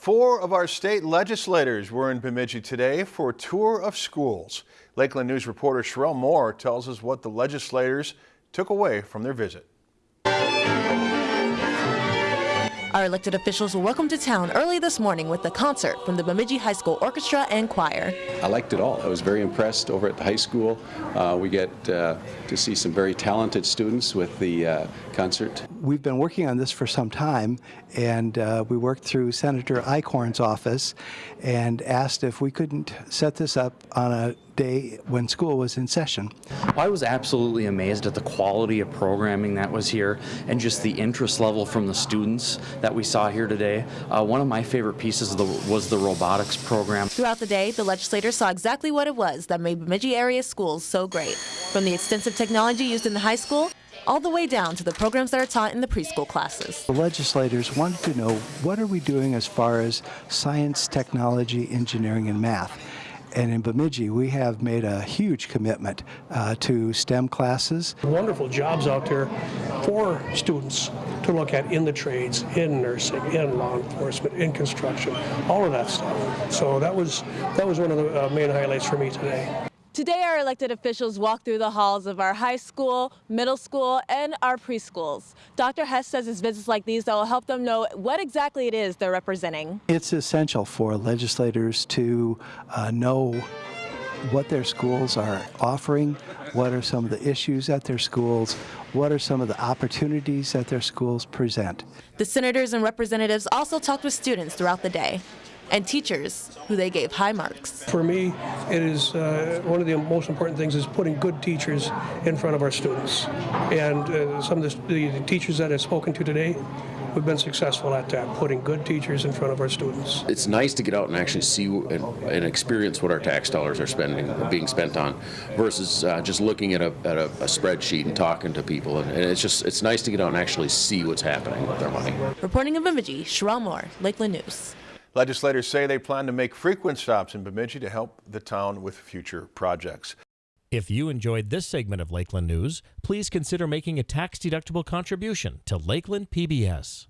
Four of our state legislators were in Bemidji today for a tour of schools. Lakeland News reporter Sherelle Moore tells us what the legislators took away from their visit. Our elected officials were welcomed to town early this morning with a concert from the Bemidji High School Orchestra and Choir. I liked it all. I was very impressed over at the high school. Uh, we get uh, to see some very talented students with the uh, concert. We've been working on this for some time, and uh, we worked through Senator Eichorn's office and asked if we couldn't set this up on a day when school was in session. I was absolutely amazed at the quality of programming that was here and just the interest level from the students that we saw here today. Uh, one of my favorite pieces the, was the robotics program. Throughout the day, the legislators saw exactly what it was that made Bemidji area schools so great. From the extensive technology used in the high school all the way down to the programs that are taught in the preschool classes. The legislators wanted to know what are we doing as far as science, technology, engineering, and math. And in Bemidji, we have made a huge commitment uh, to STEM classes. Wonderful jobs out there for students to look at in the trades, in nursing, in law enforcement, in construction, all of that stuff. So that was that was one of the uh, main highlights for me today. Today, our elected officials walk through the halls of our high school, middle school, and our preschools. Dr. Hess says it's visits like these that will help them know what exactly it is they're representing. It's essential for legislators to uh, know what their schools are offering, what are some of the issues at their schools, what are some of the opportunities that their schools present. The senators and representatives also talked with students throughout the day and teachers who they gave high marks. For me, it is uh, one of the most important things is putting good teachers in front of our students. And uh, some of the, the teachers that I've spoken to today we've been successful at that, putting good teachers in front of our students. It's nice to get out and actually see and, and experience what our tax dollars are spending, being spent on, versus uh, just looking at, a, at a, a, spreadsheet and talking to people. And, and, it's just it's nice to get out and actually see what's happening with our money. Reporting in Bemidji, Sherelle Moore, Lakeland News. Legislators say they plan to make frequent stops in Bemidji to help the town with future projects. If you enjoyed this segment of Lakeland News, please consider making a tax-deductible contribution to Lakeland PBS.